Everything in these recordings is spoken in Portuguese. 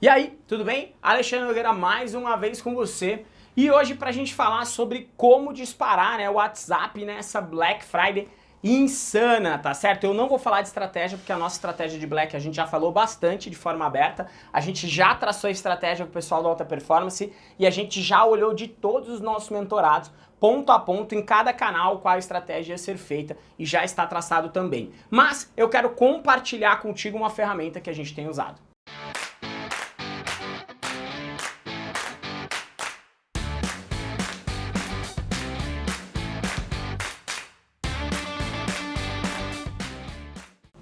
E aí, tudo bem? Alexandre Nogueira mais uma vez com você. E hoje pra gente falar sobre como disparar né, o WhatsApp nessa Black Friday insana, tá certo? Eu não vou falar de estratégia, porque a nossa estratégia de Black a gente já falou bastante de forma aberta, a gente já traçou a estratégia pro pessoal da alta performance e a gente já olhou de todos os nossos mentorados, ponto a ponto, em cada canal, qual a estratégia ia ser feita e já está traçado também. Mas eu quero compartilhar contigo uma ferramenta que a gente tem usado.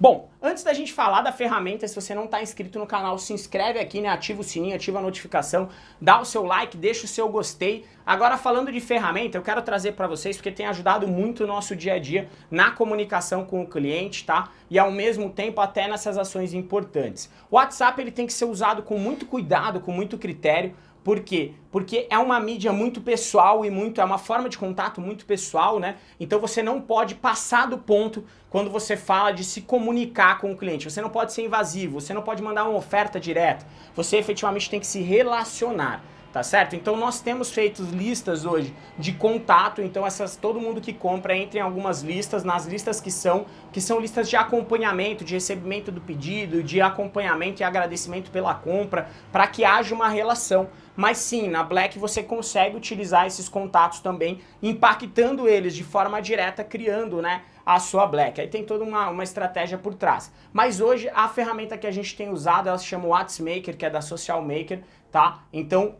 Bom, antes da gente falar da ferramenta, se você não está inscrito no canal, se inscreve aqui, né? ativa o sininho, ativa a notificação, dá o seu like, deixa o seu gostei. Agora falando de ferramenta, eu quero trazer para vocês, porque tem ajudado muito o nosso dia a dia na comunicação com o cliente, tá? E ao mesmo tempo até nessas ações importantes. O WhatsApp ele tem que ser usado com muito cuidado, com muito critério, por quê? Porque é uma mídia muito pessoal e muito é uma forma de contato muito pessoal, né? Então você não pode passar do ponto quando você fala de se comunicar com o cliente. Você não pode ser invasivo, você não pode mandar uma oferta direta. Você efetivamente tem que se relacionar tá certo? Então nós temos feito listas hoje de contato, então essas todo mundo que compra entra em algumas listas, nas listas que são que são listas de acompanhamento, de recebimento do pedido, de acompanhamento e agradecimento pela compra, para que haja uma relação. Mas sim, na Black você consegue utilizar esses contatos também, impactando eles de forma direta, criando, né, a sua Black. Aí tem toda uma, uma estratégia por trás. Mas hoje a ferramenta que a gente tem usado, ela se chama WhatsMaker, que é da Social Maker, tá? Então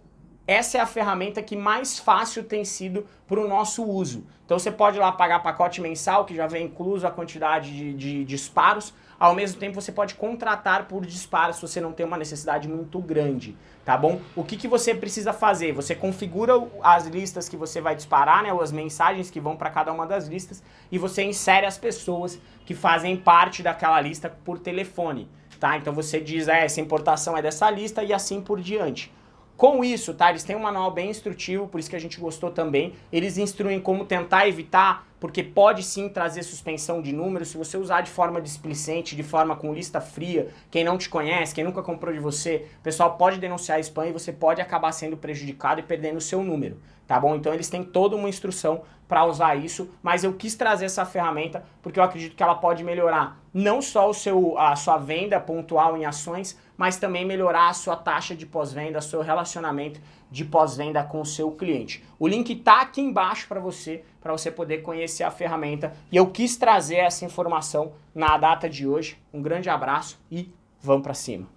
essa é a ferramenta que mais fácil tem sido para o nosso uso. Então você pode ir lá pagar pacote mensal, que já vem incluso a quantidade de, de, disparos, ao mesmo tempo você pode contratar por disparo se você não tem uma necessidade muito grande, tá bom? O que, que você precisa fazer? Você configura as listas que você vai disparar, né, ou as mensagens que vão para cada uma das listas, e você insere as pessoas que fazem parte daquela lista por telefone, tá? Então você diz, é, essa importação é dessa lista e assim por diante. Com isso, tá, eles têm um manual bem instrutivo, por isso que a gente gostou também. Eles instruem como tentar evitar, porque pode sim trazer suspensão de números, se você usar de forma displicente, de forma com lista fria, quem não te conhece, quem nunca comprou de você, o pessoal pode denunciar spam e você pode acabar sendo prejudicado e perdendo o seu número, tá bom? Então eles têm toda uma instrução para usar isso, mas eu quis trazer essa ferramenta porque eu acredito que ela pode melhorar não só o seu, a sua venda pontual em ações, mas também melhorar a sua taxa de pós-venda, seu relacionamento de pós-venda com o seu cliente. O link está aqui embaixo para você, para você poder conhecer a ferramenta. E eu quis trazer essa informação na data de hoje. Um grande abraço e vamos para cima.